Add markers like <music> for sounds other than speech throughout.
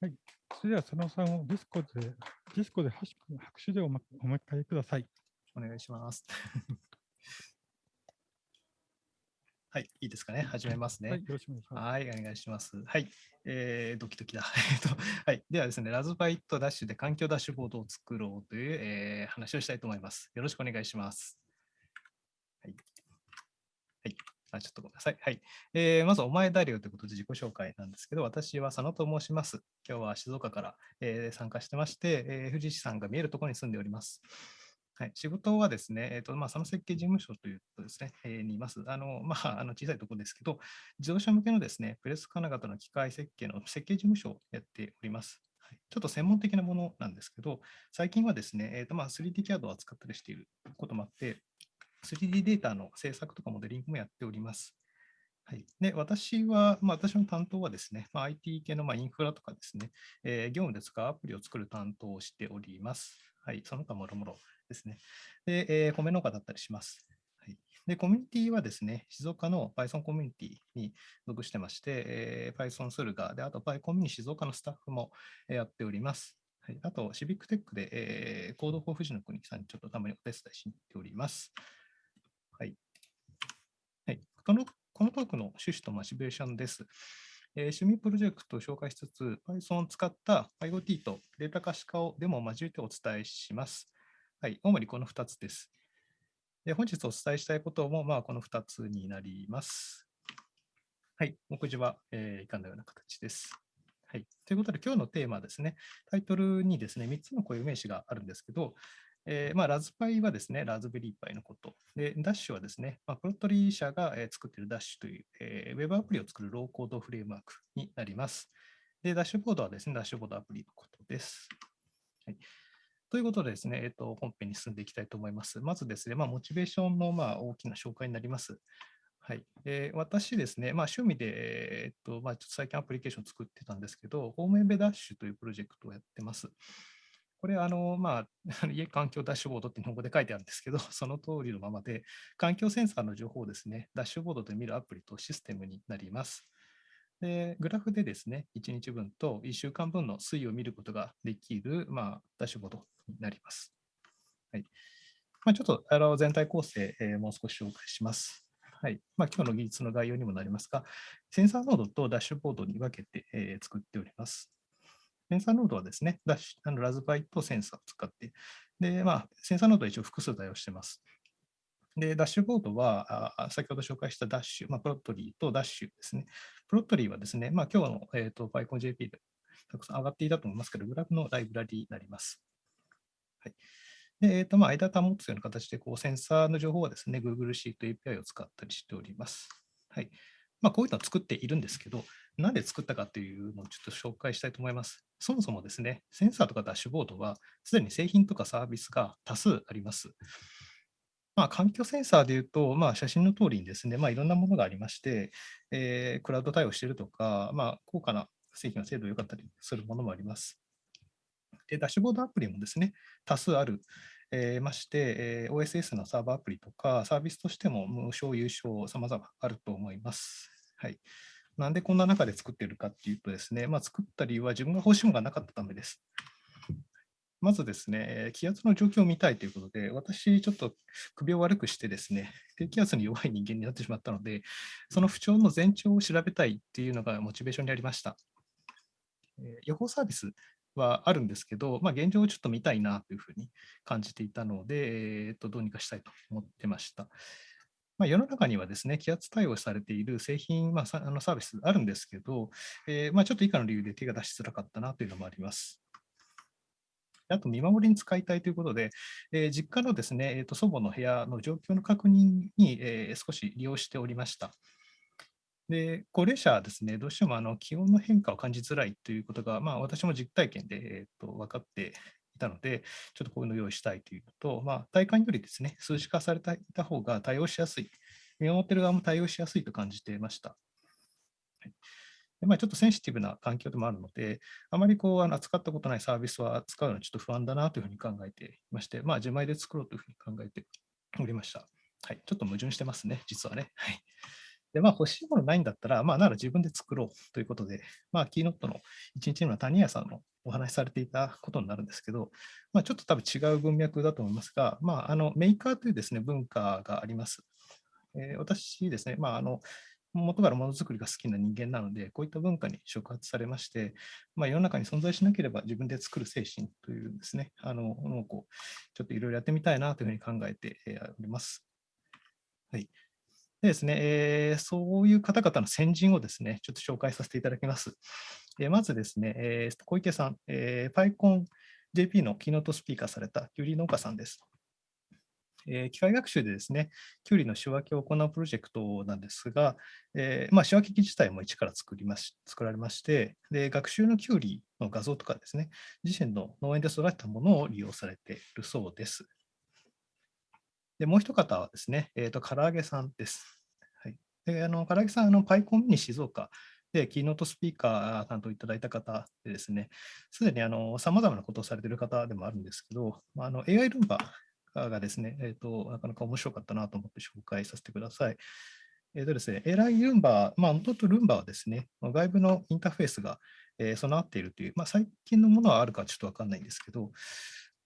はい。それでは、佐野さんをディスコで、ディスコで拍手でお迎えください。お願いします。<laughs> はい、いいですかね。始めますね。はい、よろしくお願いします。はい、お願いします。はい、えー、ドキドキだ。<laughs> はい、ではですね、ラズバイトダッシュで環境ダッシュボードを作ろうという、えー、話をしたいと思います。よろしくお願いします。はい。あ、ちょっとごめんなさい。はい。えー、まず、お前誰よということで自己紹介なんですけど、私は佐野と申します。今日は静岡から、えー、参加してまして、えー、富士山が見えるところに住んでおります。はい、仕事はですね、えーとまあ、佐野設計事務所というとですね、えー、にいます。あの、まあ、あの小さいところですけど、自動車向けのですね、プレス金型の機械設計の設計事務所をやっております。はい、ちょっと専門的なものなんですけど、最近はですね、えーとまあ、3D キャドを扱ったりしていることもあって、3D データの制作とかモデリングもやっております。はい、で私は、まあ、私の担当はですね、まあ、IT 系のまインフラとかですね、えー、業務で使うアプリを作る担当をしております。はい、その他もろもろですね。で、えー、米農家だったりします。はい、で、コミュニティはですね、静岡の Python コミュニティに属してまして、えー、Python スルガで、あと PyCom に静岡のスタッフもやっております。はい、あと、シビックテックで、えー、 Code for ふじのくにさんにちょっとたまにお手伝いしに行っております。このこのトークの趣旨とモチベーションです。えー、趣味プロジェクトを紹介しつつ、Python を使った IoT とデータ可視化をデモを交えてお伝えします。はい、主にこの2つです。で本日お伝えしたいことも、まあ、この2つになります。はい、目次は、えー、以下のような形です。はい、ということで、今日のテーマですね、タイトルにですね、3つの固有名詞があるんですけど、えーまあ、ラズパイはですね、ラズベリーパイのこと。で、ダッシュはですね、まあ、プロトリー社が、え、作っているダッシュという、えー、ウェブアプリを作るローコードフレームワークになります。で、ダッシュボードはですね、ダッシュボードアプリのことです。はい、ということでですね、えーと、本編に進んでいきたいと思います。まずですね、まあ、モチベーションの、まあ、大きな紹介になります。はい、えー、私ですね、まあ、趣味で、えーとまあ、ちょっと最近アプリケーションを作ってたんですけど、ホームエンベダッシュというプロジェクトをやってます。これ、あの、まあ、家 <laughs> 環境ダッシュボードって日本語で書いてあるんですけど、その通りのままで、環境センサーの情報をですね、ダッシュボードで見るアプリとシステムになります。で、グラフでですね、1日分と1週間分の推移を見ることができる、まあ、ダッシュボードになります。はいまあ、ちょっとあの全体構成、えー、もう少し紹介します。はいまあ、今日の技術の概要にもなりますが、センサーノードとダッシュボードに分けて、えー、作っております。センサーノードはですね、ダッシュあのラズパイとセンサーを使って、で、まあ、センサーノードは一応複数対応してます。で、ダッシュボードは、あ先ほど紹介した Dash、まあ、 Plotly とダッシュですね。 Plotly はですね、まあ、今日の、えーと、PyConJP でたくさん上がっていたと思いますけど、グラフのライブラリになります。はいでえーとまあ、間保つような形でこうセンサーの情報はですね、Google Sheet API を使ったりしております。はいまあ、こういうのを作っているんですけど、なんで作ったかというのをちょっと紹介したいと思います。そもそもですね、センサーとかダッシュボードは、すでに製品とかサービスが多数あります。まあ、環境センサーでいうと、まあ、写真の通りにですね、まあ、いろんなものがありまして、えー、クラウド対応しているとか、まあ、高価な製品の精度が良かったりするものもあります。で、ダッシュボードアプリもですね、多数ある、えー、まして、えー、OSS のサーバーアプリとか、サービスとしても無償、有償、様々あると思います。はい。なんでこんな中で作ってるかっていうとですね、まあ、作った理由は自分が欲しいものがなかったためです。まずですね、気圧の状況を見たいということで、私、ちょっと首を悪くしてですね、低気圧に弱い人間になってしまったので、その不調の前兆を調べたいっていうのがモチベーションにありました。予報サービスはあるんですけど、まあ、現状をちょっと見たいなというふうに感じていたので、えー、とどうにかしたいと思ってました。まあ、世の中にはですね、気圧対応されている製品、まあ、あのサービスあるんですけど、えー、まあ、ちょっと以下の理由で手が出しづらかったなというのもあります。あと、見守りに使いたいということで、えー、実家のですね、えーと、祖母の部屋の状況の確認に、えー、少し利用しておりました。で高齢者はですね、どうしてもあの気温の変化を感じづらいということが、まあ、私も実体験で、えーと分かっていたので、ちょっとこういうのを用意したいというのと、まあ、体感よりですね、数値化されていた方が対応しやすい、見守ってる側も対応しやすいと感じていました。はいでまあ、ちょっとセンシティブな環境でもあるので、あまりこうあの扱ったことないサービスは使うのはちょっと不安だなというふうに考えていまして、まあ、自前で作ろうというふうに考えておりました。はい、ちょっと矛盾してますね、実はね。はいで、まあ、欲しいものないんだったら、まあ、なら自分で作ろうということで、まあ、キーノットの1日目の谷谷さんのお話しされていたことになるんですけど、まあ、ちょっと多分違う文脈だと思いますが、まあ、あのメーカーというですね文化があります。えー、私ですね、まあ、あの元からものづくりが好きな人間なので、こういった文化に触発されまして、まあ、世の中に存在しなければ自分で作る精神というですね、あのものをこうちょっといろいろやってみたいなというふうに考えております。はい。でですね、えー、そういう方々の先人をですね、ちょっと紹介させていただきます。え、まずですね、えー、小池さん、えー、PyConJP のキーノートスピーカーされたキュウリ農家さんです。えー、機械学習でですね、キュウリの仕分けを行うプロジェクトなんですが、えーまあ、仕分け機自体も一から作りまし作られまして、で学習のキュウリの画像とかですね、自身の農園で育てたものを利用されているそうです。でもう一方はですね、えーと、唐揚げさんです。はい、であの唐揚げさん、あのパイコンミニ静岡で、キーノートスピーカー担当いただいた方でですね、すでにさまざまなことをされている方でもあるんですけど、あの AI ルンバがですね、えーと、なかなか面白かったなと思って紹介させてください。えーとですね、AI ルンバ、まあ、元々ルンバはですね、外部のインターフェースが、え、備わっているという、まあ、最近のものはあるかちょっとわかんないんですけど、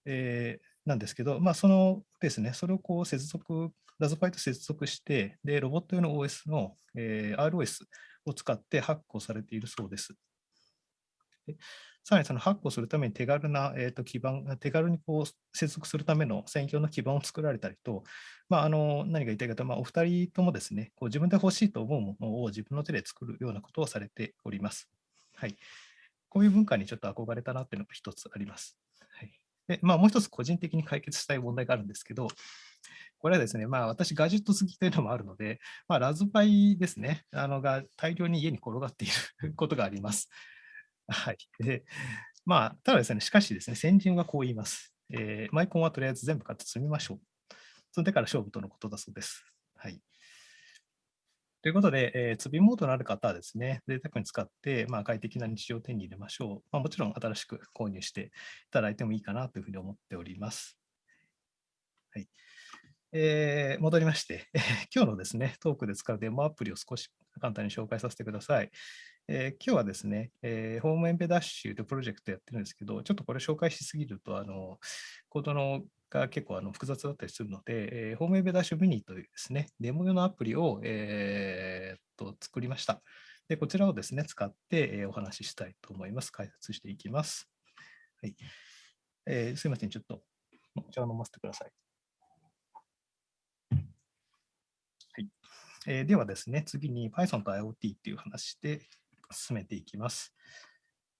えー、なんですけど、まあ、そのですね、それをこう接続、ラズパイと接続して、で、ロボット用の OS の、えー、ROS を使って発行されているそうです。さらにその発行するために手軽な、えー、と基盤、手軽にこう接続するための専用の基盤を作られたりと、まあ、あの何が言いたいかと、まあ、お二人ともですね、こう自分で欲しいと思うものを自分の手で作るようなことをされております。はい。こういう文化にちょっと憧れたなっていうのが一つあります。はい。で、まあ、もう一つ個人的に解決したい問題があるんですけど、これはですね、まあ、私、ガジェット好きというのもあるので、まあ、ラズパイですね、あのが大量に家に転がっていることがあります。はい。で、まあ、ただですね、しかしですね、先人はこう言います。えー、マイコンはとりあえず全部買って積みましょう。それでから勝負とのことだそうです。はい。ということで、えー、積みモードのある方はですね、贅沢に使って、まあ、快適な日常を手に入れましょう。まあ、もちろん新しく購入していただいてもいいかなというふうに思っております。はい。えー、戻りまして、今日のですね、トークで使うデモアプリを少し簡単に紹介させてください。えー、今日はですね、えー、ホームエンベダッシュというプロジェクトやってるんですけど、ちょっとこれ紹介しすぎると、あのコードのが結構あの複雑だったりするので、えー、ホームエンベダッシュミニというですね、デモ用のアプリを、えー、と作りました。で、こちらをですね、使って、えー、お話ししたいと思います。解説していきます。はいえー、すいません、ちょっとお茶を飲ませてください。はいえー、ではですね、次に Python と IoT っていう話で進めていきます。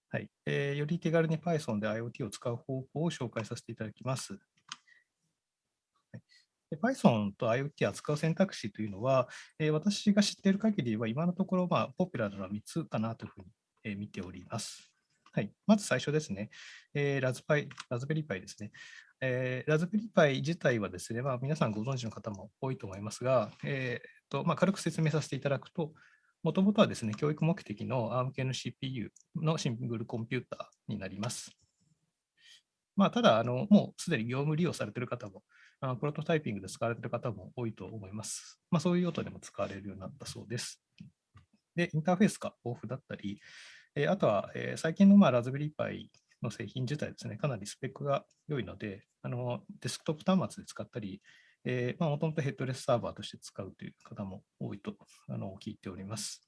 はいえー、より手軽に Python で IoT を使う方法を紹介させていただきます。Python と IoT を扱う選択肢というのは、えー、私が知っている限りは、今のところ、まあ、ポピュラーなのは3つかなというふうに、えー、見ております。はい、まず最初ですね、えー、ラズパイ、ラズベリーパイですね。えー、ラズベリーパイ自体はですね、まあ、皆さんご存知の方も多いと思いますが、えーとまあ、軽く説明させていただくと、もともとはですね、教育目的の ARM 系の CPU のシングルコンピューターになります。まあ、ただあの、もうすでに業務利用されている方も、あプロトタイピングで使われている方も多いと思います。まあ、そういう用途でも使われるようになったそうです。で、インターフェースが豊富だったり、えあとは、え最近のまあラズベリーパイの製品自体ですね、かなりスペックが良いので、あのデスクトップ端末で使ったり、もともとヘッドレスサーバーとして使うという方も多いとあの聞いております。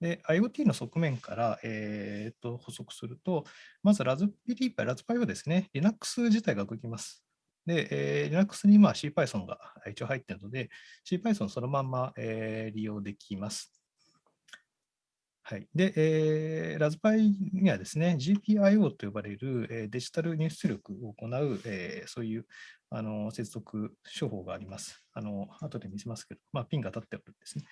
で、IoT の側面から、えー、と補足すると、まずラズベリーパイ、ラズパイはですね、Linux 自体が動きます。で、えー、Linux にまあ CPython が一応入っているので、CPython そのまま、えー、利用できます。はい。で、えー、ラズパイにはですね、GPIO と呼ばれる、えー、デジタル入出力を行う、えー、そういうあの接続手法があります。あの後で見せますけど、まあ、ピンが立っておるんですね。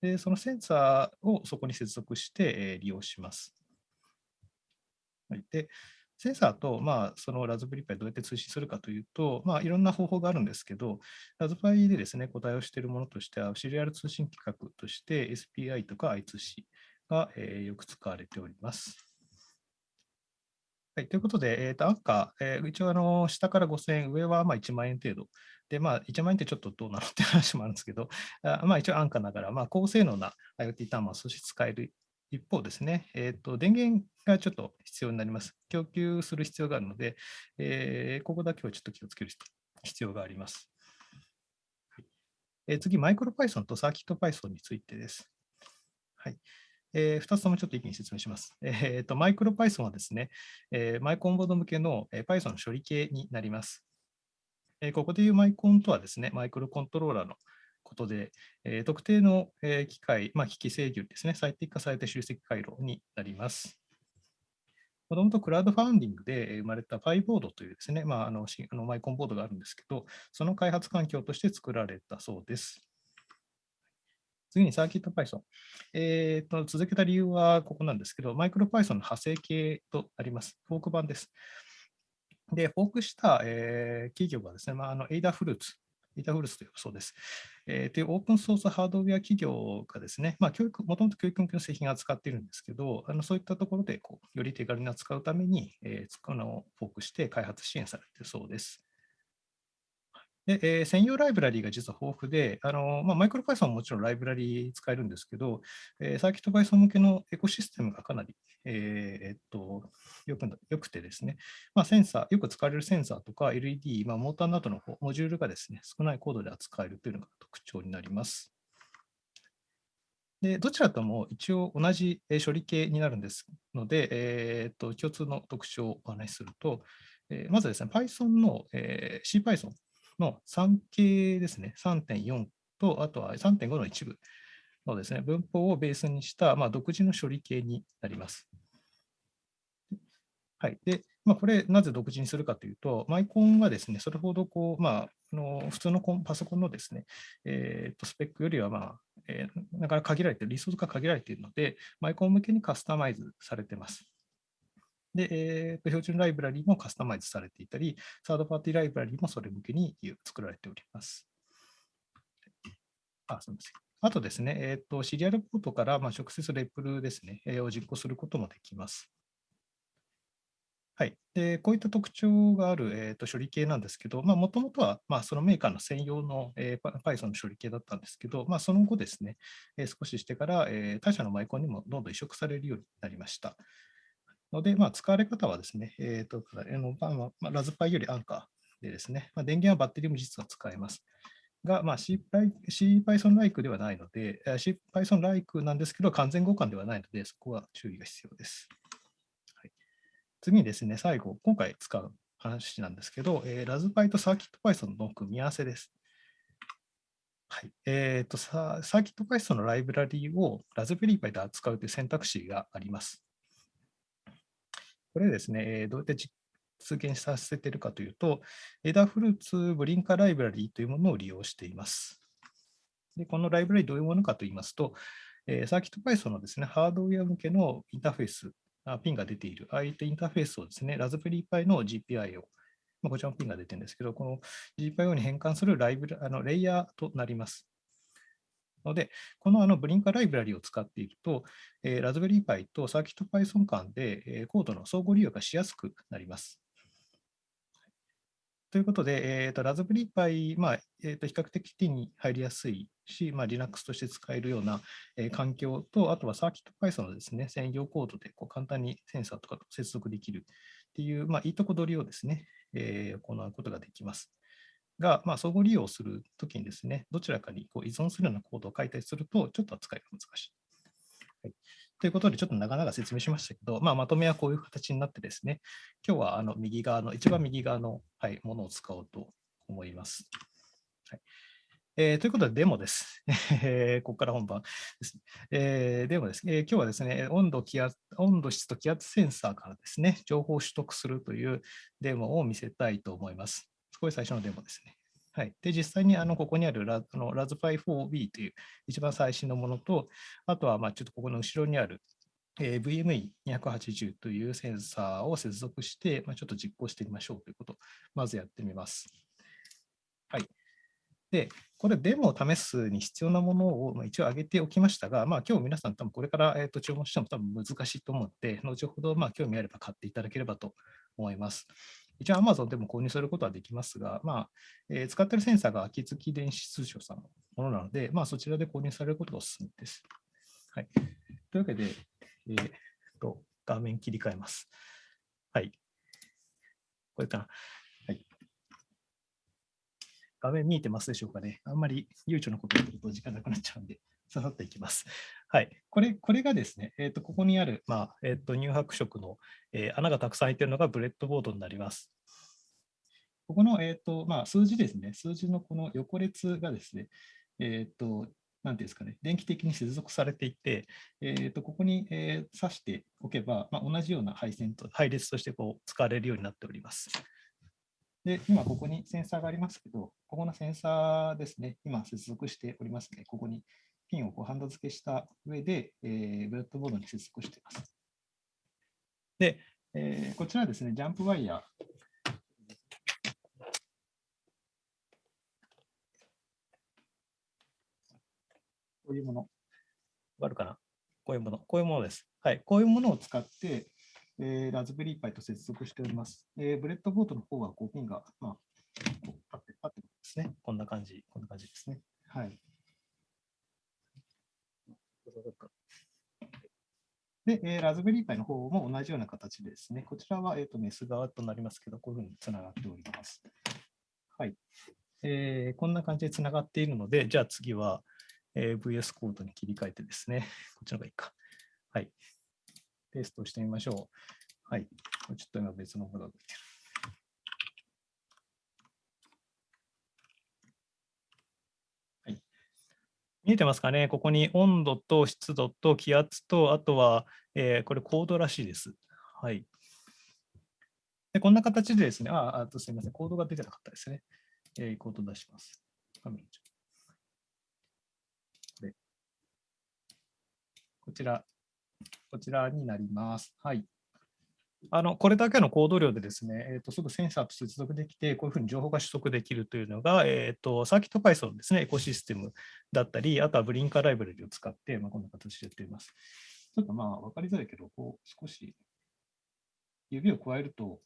で、そのセンサーをそこに接続して、えー、利用します。はい、で、センサーと、まあ、そのラズベリーパイどうやって通信するかというと、まあ、いろんな方法があるんですけど、ラズパイでですね、答えをしているものとしては、シリアル通信規格として SPI とか I2C が、えー、よく使われております。はい、ということで、えー、とアンカー、えー、一応あの下から5000円、上はまあ1万円程度で、まあ、1万円ってちょっとどうなのって話もあるんですけど、あまあ、一応安価ながら、まあ、高性能な IoT 端末として使える一方ですね、えーと、電源がちょっと必要になります。供給する必要があるので、えー、ここだけはちょっと気をつける必要があります。えー、次、マイクロ Python とサーキット Python についてです。はいえー、2つともちょっと一気に説明します。<laughs> えーと、マイクロ Python はですね、えー、マイコンボード向けの Python の処理系になります。えー、ここでいうマイコンとはですね、マイクロコントローラーのことで、えー、特定の、えー、機械、まあ、機器制御ですね、最適化された集積回路になります。もともとクラウドファンディングで生まれた PyBoard というですね、まあ、あのあのマイコンボードがあるんですけど、その開発環境として作られたそうです。次にサーキット Python。えーと、続けた理由はここなんですけど、マイクロ Python の派生系となります。フォーク版です。で、フォークした、えー、企業がですね、まあ、あのエイダフルーツエイタフルスというそうです。えー、というオープンソースハードウェア企業がですね、まあ、教育、もともと教育向けの製品を扱っているんですけど、あのそういったところでこうより手軽に扱うために、えー、このフォークして開発支援されているそうです。でえー、専用ライブラリーが実は豊富で、あのまあ、マイクロ Python ももちろんライブラリー使えるんですけど、えー、サーキット Python 向けのエコシステムがかなり、えー、っとよくよくてですね、まあ、センサー、よく使われるセンサーとか LED、まあ、モーターなどのモジュールがですね、少ないコードで扱えるというのが特徴になります。でどちらとも一応同じ処理系になるんですので、えー、と共通の特徴をお話しすると、えー、まずですね、Python の、えー、CPython の3系ですね、3.4と、あとは3.5の一部のですね、文法をベースにした、まあ、独自の処理系になります。はい。で、まあ、これ、なぜ独自にするかというと、マイコンはですね、それほどこう、まあ、あの普通のパソコンのですね、えー、とスペックよりは、まあえー、なかなか限られてる、リソースが限られているので、マイコン向けにカスタマイズされています。で、えー、標準ライブラリもカスタマイズされていたり、サードパーティーライブラリもそれ向けに作られております。あすみません。あとですね、えーと、シリアルポートからまあ直接レプルですね、えー、を実行することもできます。はい、でこういった特徴がある、えーと、処理系なんですけど、もともとは、まあ、そのメーカーの専用の、えー、Python の処理系だったんですけど、まあ、その後ですね、えー、少ししてから、えー、他社のマイコンにもどんどん移植されるようになりました。ので、まあ、使われ方はですね、えーとあのまあ、ラズパイより安価でですね、まあ、電源はバッテリーも実は使えます。が、まあ、CPython-like ではないので、CPython-like なんですけど、完全互換ではないので、そこは注意が必要です。はい、次にですね、最後、今回使う話なんですけど、えー、ラズパイとサーキット Python の組み合わせです。はいえーと、サーキット Python のライブラリーをラズベリーパイで扱うという選択肢があります。これですね、どうやって実現させているかというと、エダフルーツブリンカライブラリーというものを利用しています。でこのライブラリどういうものかといいますと、えー、サーキット Python のですね、ハードウェア向けのインターフェース、あピンが出ている、ああいったインターフェースをですね、ラズベリーパイの GPIO、まあ、こちらのピンが出てるんですけど、この GPIO に変換するライブあのレイヤーとなります。ので、このあのブリンカライブラリを使っていると、えー、ラズベリーパイとサーキット Python 間で、えー、コードの相互利用がしやすくなります。ということで、えーと、ラズベリーパイ、まあえーと、比較的手に入りやすいし、まあ、Linux として使えるような、えー、環境と、あとはサーキット Python のですね、専用コードでこう簡単にセンサーとかと接続できるっていう、まあ、いいとこ取りをですね、えー、行うことができます。が、まあ、相互利用するときにですね、どちらかにこう依存するようなコードを書いたりすると、ちょっと扱いが難しい。はい、ということで、ちょっと長々説明しましたけど、まあ、まとめはこういう形になってですね、今日はあの右側の、一番右側の、はい、ものを使おうと思います。はいえー、ということで、デモです。<laughs> えここから本番です。ねえー、デモです、えー、今日はですね温度気圧、温度質と気圧センサーからですね、情報を取得するというデモを見せたいと思います。これ最初のデモですね。はい、で実際にあのここにあるラあのラズパイ 4B という一番最新のものと、あとはまあちょっとここの後ろにある、えー、VME280 というセンサーを接続して、まあ、ちょっと実行してみましょうということをまずやってみます。はい。で、これデモを試すに必要なものを一応挙げておきましたが、まあ、今日皆さん多分これから、え、と注文しても多分難しいと思って、後ほどま興味あれば買っていただければと思います。一応 Amazon でも購入することはできますが、まあえー使っているセンサーが秋月電子通商さんのものなので、まあ、そちらで購入されることがお勧めです。はい、というわけで、えーと、画面切り替えます。はい。これかな。はい。画面見えてますでしょうかね。あんまり悠長なこと言ってると時間なくなっちゃうんで、ささっといきます。はい。これ、これがですね、えっ、と、ここにある、まあ、えっ、と、乳白色の、えー穴がたくさん開いているのがブレッドボードになります。ここの、えっ、と、まあ、数字ですね。数字のこの横列がですね、えっ、と、なんていうんですかね、電気的に接続されていて、えー、とここに、えー挿しておけば、まあ、同じような配線と配列としてこう使われるようになっております。で、今ここにセンサーがありますけど、ここのセンサーですね、今接続しておりますね。ここにピンをこうハンド付けした上で、えーブレッドボードに接続しています。で、えーこちらはですね、ジャンプワイヤー。こういうもの。わかるかなこういうもの。こういうものです。はい。こういうものを使って、えーラズベリーパイと接続しております。えーブレッドボードの方はこうピンが、まあ、こう立って、立ってですね。こんな感じ、こんな感じですね。はい。で、えーラズベリーパイの方も同じような形ですね、こちらは、えー、とメス側となりますけど、こういうふうにつながっております。はい。えーこんな感じでつながっているので、じゃあ次は、えー VS コードに切り替えてですね、<laughs> こっちの方がいいか。はい。テストしてみましょう。はい。ちょっと今別のものが出てる。はい。見えてますかね？ここに温度と湿度と気圧と、あとは、えーこれコードらしいです。はい。でこんな形でですね、あ、あとすみません、コードが出てなかったですね。えーコード出します。画面こちら、こちらになります。はい。あのこれだけのコード量でですね、えーと、すぐセンサーと接続できて、こういうふうに情報が取得できるというのが、えーと、サーキット Python ですね、エコシステムだったり、あとはブリンカーライブラリを使って、まあ、こんな形でやっています。ちょっとまあ、わかりづらいけど、こう少し指を加えると、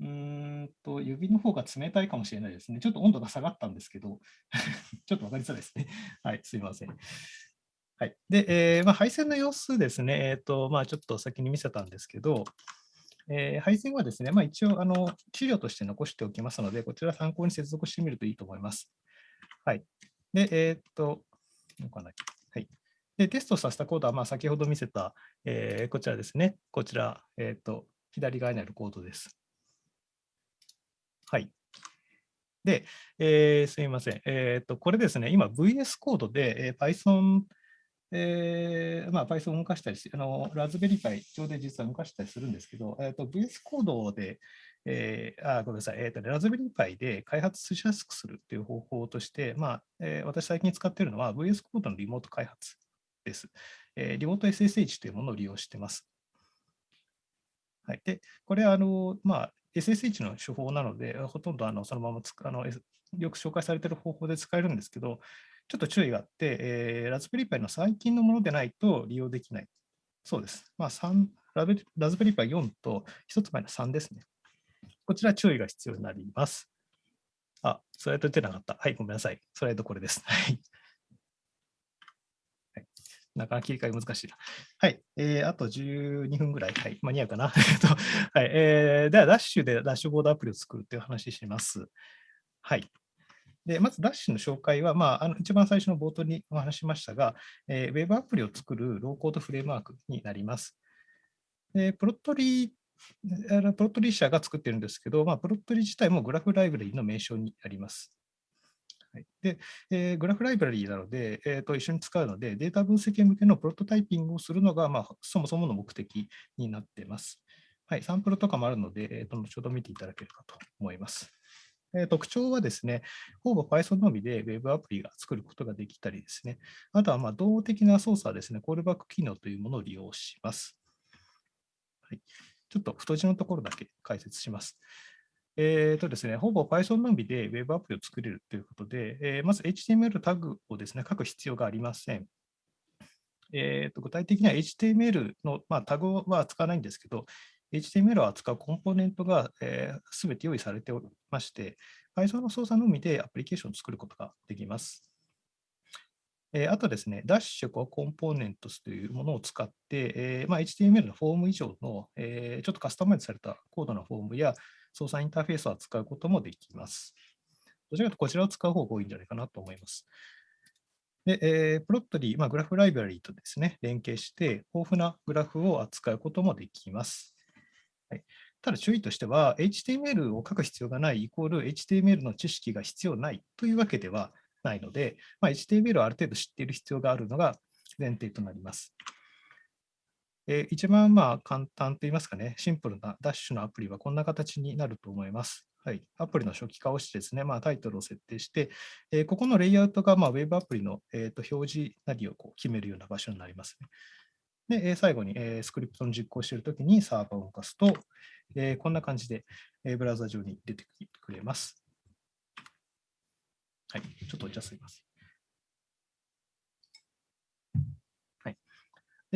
うんと、指の方が冷たいかもしれないですね。ちょっと温度が下がったんですけど、<laughs> ちょっとわかりづらいですね。はい、すいません。はい。で、えーまあ、配線の様子ですね、えっ、と、まあ、ちょっと先に見せたんですけど、えー配線はですね、まあ、一応、あの、資料として残しておきますので、こちら参考に接続してみるといいと思います。はい。で、えっ、と、どうかなはい。で、テストさせたコードは、まあ、先ほど見せた、えーこちらですね。こちら、えっ、と、左側にあるコードです。はい。で、えーすみません。えっ、と、これですね、今 VS コードで、えー Python、えーまあ、Python を動かしたりし、あの、ラズベリーパイ上で実は動かしたりするんですけど、えっ、と、VS コードで、えーあ、ごめんなさい、えっ、と、ラズベリーパイで開発しやすくするという方法として、まあ、えー私最近使っているのは VS コードのリモート開発です。えーリモート SSH というものを利用しています。はい、で、これはあの、まあ、SSH の手法なので、ほとんどあのそのままつあのよく紹介されている方法で使えるんですけど、ちょっと注意があって、えーラズベリーパイの最近のものでないと利用できない。そうです。まあ、3ラベラズベリーパイ4と1つ前の3ですね。こちら注意が必要になります。あ、スライド出なかった。はい、ごめんなさい。スライドこれです。<laughs> はい。なかなか切り替え難しいな。はい。えーあと12分ぐらい。はい。間に合うかな。<laughs> えっとはい。えーでは、ダッシュでダッシュボードアプリを作るという話します。はい。で、まずダッシュの紹介は、まあ、あの一番最初の冒頭にお話しましたが、えーウェブアプリを作るローコードフレームワークになります。で Plotly、Plotly 社が作ってるんですけど、まあ、 Plotly 自体もグラフライブラリーの名称になります。で、えーグラフライブラリーなので、えーと、一緒に使うので、データ分析向けのプロトタイピングをするのが、まあ、そもそもの目的になっています。はい、サンプルとかもあるので、えーと、後ほど見ていただければと思います。特徴はですね、ほぼ Python のみで Web アプリが作ることができたりですね、あとはま動的な操作ですね、コールバック機能というものを利用します。はい、ちょっと太字のところだけ解説します。えーとですね、ほぼ Python のみで Web アプリを作れるということで、えーまず HTML タグをですね、書く必要がありません。えーと具体的には HTML の、まあ、タグは使わないんですけど、HTML を扱うコンポーネントが、えー、て用意されておりまして、Python の操作のみでアプリケーションを作ることができます。えー、あとですね、Dash コンポーネントスというものを使って、えーまあ、HTML のフォーム以上の、えー、ちょっとカスタマイズされたコードのフォームや操作インターフェースを扱うこともできます。どちらかというとこちらを使う方が多いんじゃないかなと思います。で、えー、プロットリー、まあ、グラフライブラリーとですね、連携して、豊富なグラフを扱うこともできます。ただ注意としては、HTML を書く必要がないイコール HTML の知識が必要ないというわけではないので、まあ、HTML をある程度知っている必要があるのが前提となります。えー、一番まあ簡単といいますかね、シンプルなダッシュのアプリはこんな形になると思います。はい、アプリの初期化をしてですね、まあ、タイトルを設定して、え、ここのレイアウトがまあウェブアプリの、えー、と表示なりをこう決めるような場所になりますね。で、えー、最後に、えー、スクリプトの実行しているときにサーバーを動かすと、えー、こんな感じで、えー、ブラウザ上に出てくれます。はい、ちょっとお茶すみません。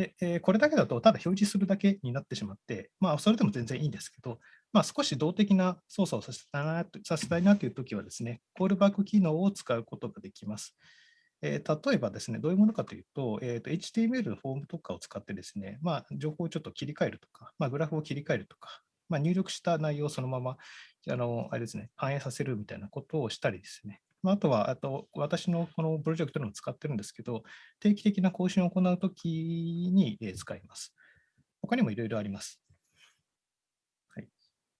で、えー、これだけだと、ただ表示するだけになってしまって、まあ、それでも全然いいんですけど、まあ、少し動的な操作をさせたいなさせたいなというときはですね、コールバック機能を使うことができます。えー、例えばですね、どういうものかというと、えーと、HTML のフォームとかを使ってですね、まあ、情報をちょっと切り替えるとか、まあ、グラフを切り替えるとか、まあ、入力した内容をそのままあのあれですね、反映させるみたいなことをしたりですね、まあ、とはあと私のこのプロジェクトでも使ってるんですけど、定期的な更新を行うときに使います。他にもいろいろあります。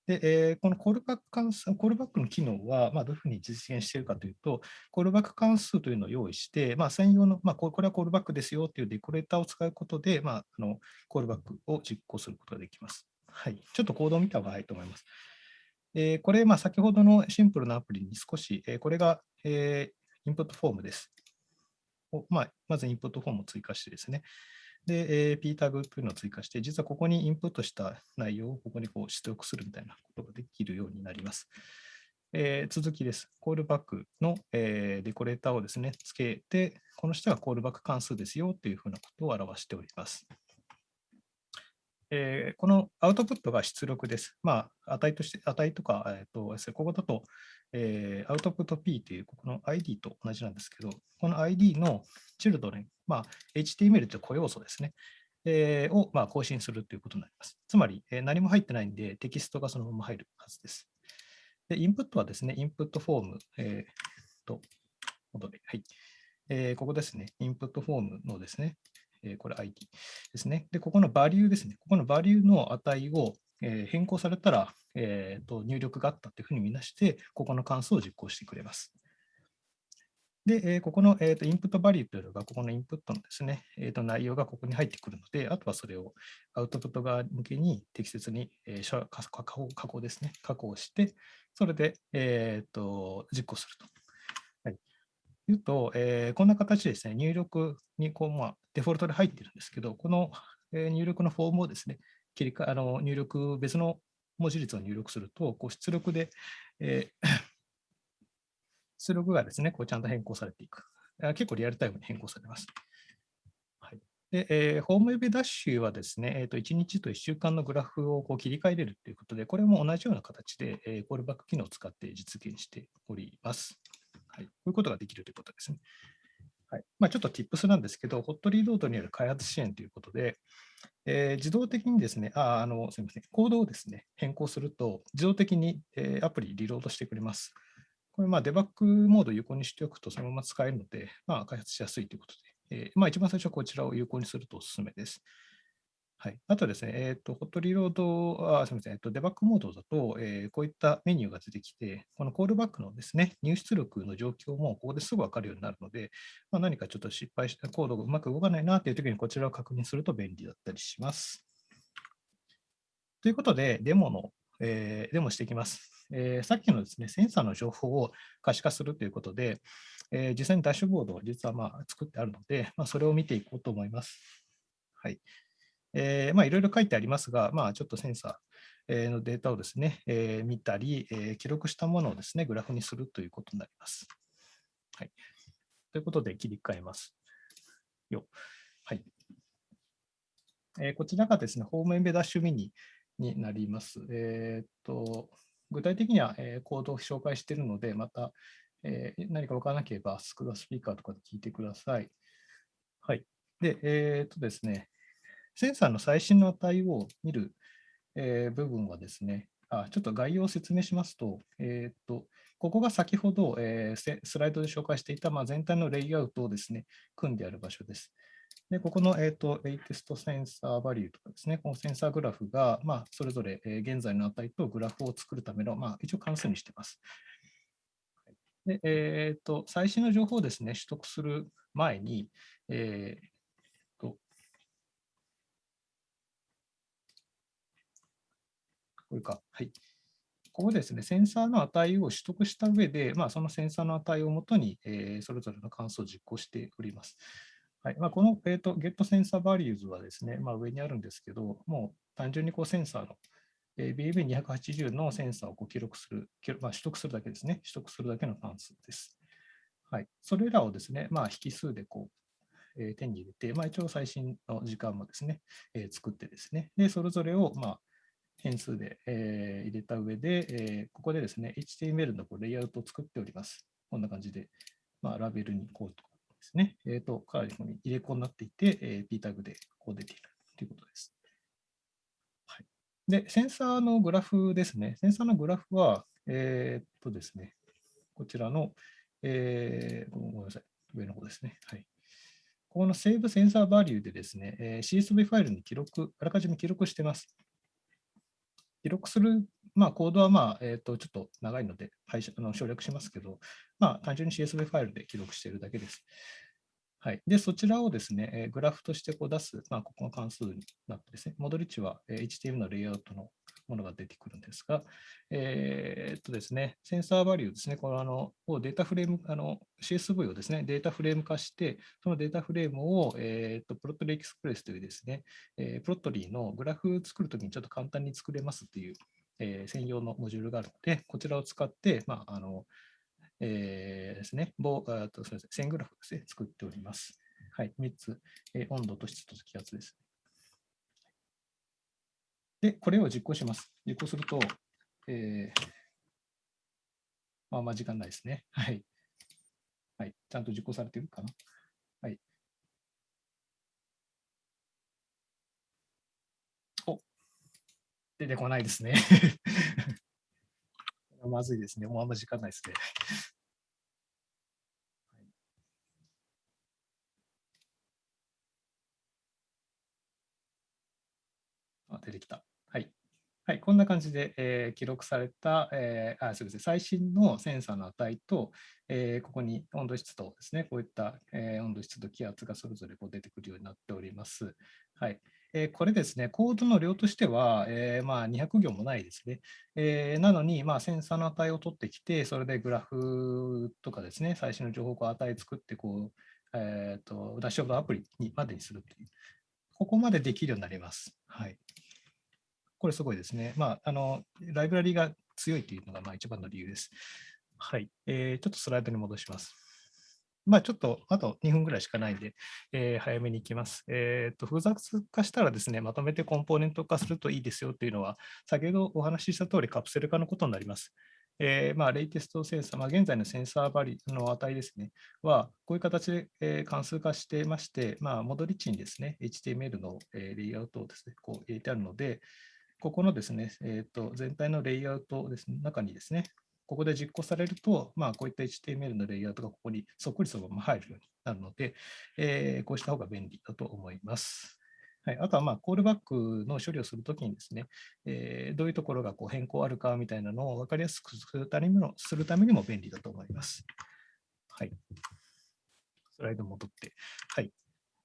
でえー、このコールバック関数、コールバックの機能は、まあ、どういうふうに実現しているかというと、コールバック関数というのを用意して、まあ、専用の、まあ、これはコールバックですよというデコレーターを使うことで、まあ、あのコールバックを実行することができます。はい、ちょっとコードを見た方がいいと思います。えー、これ、まあ、先ほどのシンプルなアプリに少し、えー、これが、えー、インプットフォームです。まあ、まずインプットフォームを追加してですね。で、えー、p タグというのを追加して、実はここにインプットした内容をここにこう出力するみたいなことができるようになります。えー、続きです。コールバックの、えー、デコレーターをですね、つけて、この下がコールバック関数ですよというふうなことを表しております。えー、このアウトプットが出力です。まあ、値として、値とか、えーと、ここだと、えー、アウトプット P というここの ID と同じなんですけど、この ID のチルドレン、まあ、HTML という固要素ですね、えー、を、まあ、更新するということになります。つまり、えー、何も入ってないんで、テキストがそのまま入るはずです。で、インプットはですね、インプットフォーム、えー、と、戻り、はい。えー、ここですね、インプットフォームのですね、えー、これ ID ですね。で、ここのバリューですね。ここのバリューの値を、えー、変更されたら、えーと、入力があったというふうに見なして、ここの関数を実行してくれます。で、えー、ここの、えーと、インプットバリューというのが、ここのインプットのですね、えーと、内容がここに入ってくるので、あとはそれをアウトプット側向けに適切に、えー、加工加工ですね、加工して、それで、えー、と実行すると。はい、いうと、えー、こんな形ですね、入力にこう、まあ、デフォルトで入ってるんですけど、この、入力のフォームをですね、切り替あの入力、別の文字列を入力すると、こう出力で、えー、<coughs> 出力がですね、こうちゃんと変更されていく。結構リアルタイムに変更されます。はいでえー、ホームウェブダッシュはですね、えー、と1日と1週間のグラフをこう切り替えれるということで、これも同じような形で、えー、コールバック機能を使って実現しております。はい、こういうことができるということですね。はいまあ、ちょっと Tips なんですけど、ホットリードートによる開発支援ということで、えー、自動的にですね、あ、あの、すみません、コードをですね、変更すると、自動的に、えー、アプリリロードしてくれます。これ、まあ、デバッグモードを有効にしておくと、そのまま使えるので、まあ、開発しやすいということで、えー、まあ、一番最初はこちらを有効にするとおすすめです。はい、あとですね、え、ー、と、ホットリロード、あすみません、えっ、と、デバッグモードだと、えー、こういったメニューが出てきて、このコールバックのですね、入出力の状況もここですぐ分かるようになるので、まあ、何かちょっと失敗したコードがうまく動かないなというときにこちらを確認すると便利だったりします。ということで、デモの、えー、デモしていきます。えー、さっきのですね、センサーの情報を可視化するということで、えー、実際にダッシュボードを実はまあ作ってあるので、まあ、それを見ていこうと思います。はい。えー、まあいろいろ書いてありますが、まあちょっとセンサーのデータをですね、えー、見たり、えー、記録したものをですね、グラフにするということになります。はい。ということで切り替えます。よ。はい。えー、こちらがですね、ホームエンベダッシュミニになります。えーっと具体的には、えーコードを紹介しているので、また、えー何か分からなければ、スクースピーカーとかで聞いてください。はい。で、えーっとですね、センサーの最新の値を見る、えー部分はですね、あちょっと概要を説明しますと、えーっと、ここが先ほど、えースライドで紹介していた、まあ、全体のレイアウトをですね、組んである場所です。で、ここの、えー、とレイテストセンサーバリューとかですね、このセンサーグラフが、まあ、それぞれ、えー現在の値とグラフを作るための、まあ、一応関数にしています。で、えー、と最新の情報をですね、取得する前に、えーこれか、はい。ここですね、センサーの値を取得した上で、まあ、そのセンサーの値をもとに、えーそれぞれの関数を実行しております。はいまあ、この、えー、と GetSensorValues はですね、まあ、上にあるんですけど、もう単純にこうセンサーの、えー BAB280 のセンサーをこう記録する、まあ、取得するだけですね、取得するだけの関数です。はい、それらをですね、まあ、引数でこう、えー手に入れて、まあ、一応最新の時間もですね、えー作ってですね、で、それぞれを、まあ、変数で、えー入れた上で、えーここでですね、HTML のこうレイアウトを作っております。こんな感じで、まあ、ラベルにこうとかですね、えーと、かなりここに入れ子になっていて、えー P タグでこう出ているということです。はい、で、センサーのグラフですね。センサーのグラフは、えっとですね、こちらの、えーごめんなさい、上の方ですね。はい。ここの Save Sensor Value でですね、えー CSV ファイルに記録、あらかじめ記録してます。記録する、まあ、コードは、まあえー、とちょっと長いので配あの省略しますけど、まあ、単純に CSV ファイルで記録しているだけです。はい、で、そちらをですね、えーグラフとしてこう出す、まあ、ここの関数になってですね、戻り値は、えー HTML のレイアウトのものが出てくるんですが、えーっとですね、センサーバリューですね、このあのをデータフレーム、あの CSV をですね、データフレーム化して、そのデータフレームを、えーっとプロットリーエクスプレスというですね、えープロットリーのグラフ作るときにちょっと簡単に作れますっていう、えー専用のモジュールがあるので、こちらを使って、まあ、あの、えーですね、棒あとすみません線グラフですね、作っております。はい、3つ、えー温度と湿度と気圧です。で、これを実行します。実行すると、えーまあまあ時間ないですね。<laughs> はい。はい。ちゃんと実行されてるかな？はい。お出てこないですね。<laughs> まずいですね。もうあんま時間ないですね。あ出てきた。はい。はい、こんな感じで、えー記録された、えーあすみません最新のセンサーの値と、えーここに温度湿度ですね、こういった、えー温度湿度気圧がそれぞれこう出てくるようになっております。はいえーこれですね、コードの量としては、えーまあ、200行もないですね。えーなのに、まあ、センサーの値を取ってきて、それでグラフとかですね、最新の情報を値作ってこう、えーと、ダッシュボードアプリにまでにするという、ここまでできるようになります。はい。これすごいですね。まあ、あの、ライブラリが強いというのがまあ一番の理由です。はい。えーちょっとスライドに戻します。まあ、ちょっと、あと2分ぐらいしかないんで、えー早めに行きます。えっと、複雑化したらですね、まとめてコンポーネント化するといいですよというのは、先ほどお話しした通りカプセル化のことになります。えーまあ、レイテストセンサー、まあ、現在のセンサーバリの値ですね、は、こういう形で、えー関数化してまして、まあ、戻り値にですね、HTML の、えーレイアウトをですね、こう入れてあるので、ここのですね、えー、と全体のレイアウトです、ね、中にですね、ここで実行されると、まあ、こういった HTML のレイアウトがここにそっくりそのまま入るようになるので、えーこうした方が便利だと思います。はい、あとは、まあ、コールバックの処理をするときにですね、えーどういうところがこう変更あるかみたいなのを分かりやすくするためにもするためにも便利だと思います。はい。スライド戻って。はい。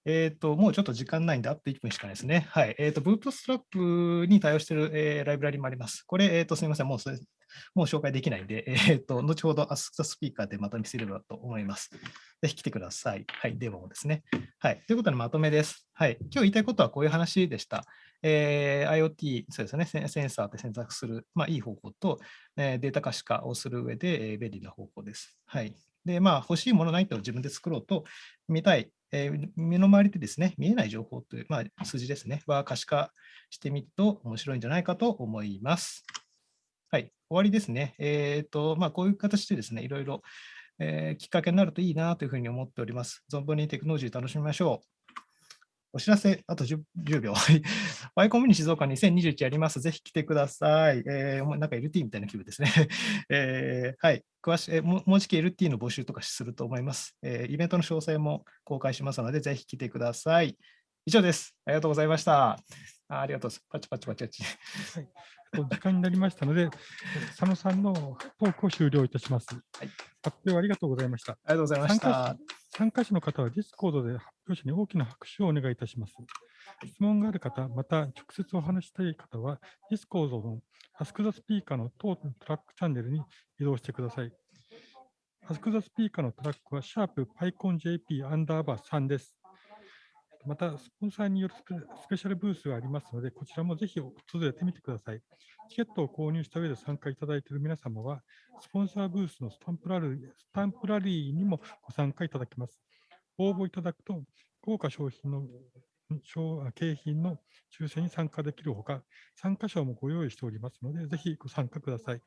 えっ、と、もうちょっと時間ないんで、あと1分しかないですね。はい。えっ、と、ブートストラップに対応している、えーライブラリもあります。これ、えっ、と、すみません。もうそれ、もう紹介できないんで、<laughs> えっ、と、後ほど Ask the Speaker でまた見せればと思います。ぜひ来てください。はい。デモもですね。はい。ということで、まとめです。はい。今日言いたいことはこういう話でした。えー IoT、そうですね、センサーで選択する、まあ、いい方法と、えーデータ可視化をする上で、えー便利な方法です。はい。で、まあ、欲しいものないと自分で作ろうと見たい、えー身の周りでですね、見えない情報という、まあ、数字ですね、は可視化してみると面白いんじゃないかと思います。はい、終わりですね。えっ、と、まあ、こういう形でですね、いろいろ、えーきっかけになるといいなというふうに思っております。存分にテクノロジー楽しみましょう。お知らせ、あと 10, 10秒。はい Y コミュニ静岡2021やります。ぜひ来てください。えーなんか LT みたいな気分ですね。<laughs> えーはい。詳しい、えーももうじき LT の募集とかすると思います、えーイベントの詳細も公開しますので、ぜひ来てください。以上です。ありがとうございました。あありがとうございます。パチパチパチパチ。はい、と時間になりましたので、佐野さんのトークを終了いたします。はい発表ありがとうございました。ありがとうございまし参加た。参加者の方は Discord で発表者に大きな拍手をお願いいたします。質問がある方、また直接お話ししたい方は、Discord の Ask the Speaker の当トラックチャンネルに移動してください。Ask the Speaker のトラックは、シャープ PyConJP アンダーバー3です。また、スポンサーによるスペシャルブースがありますので、こちらもぜひ訪れてみてください。チケットを購入した上で参加いただいている皆様は、スポンサーブースのスタンプラリースタンプラリーにもご参加いただけます。応募いただくと、豪華商品の景品の抽選に参加できるほか、参加賞もご用意しておりますので、ぜひご参加ください。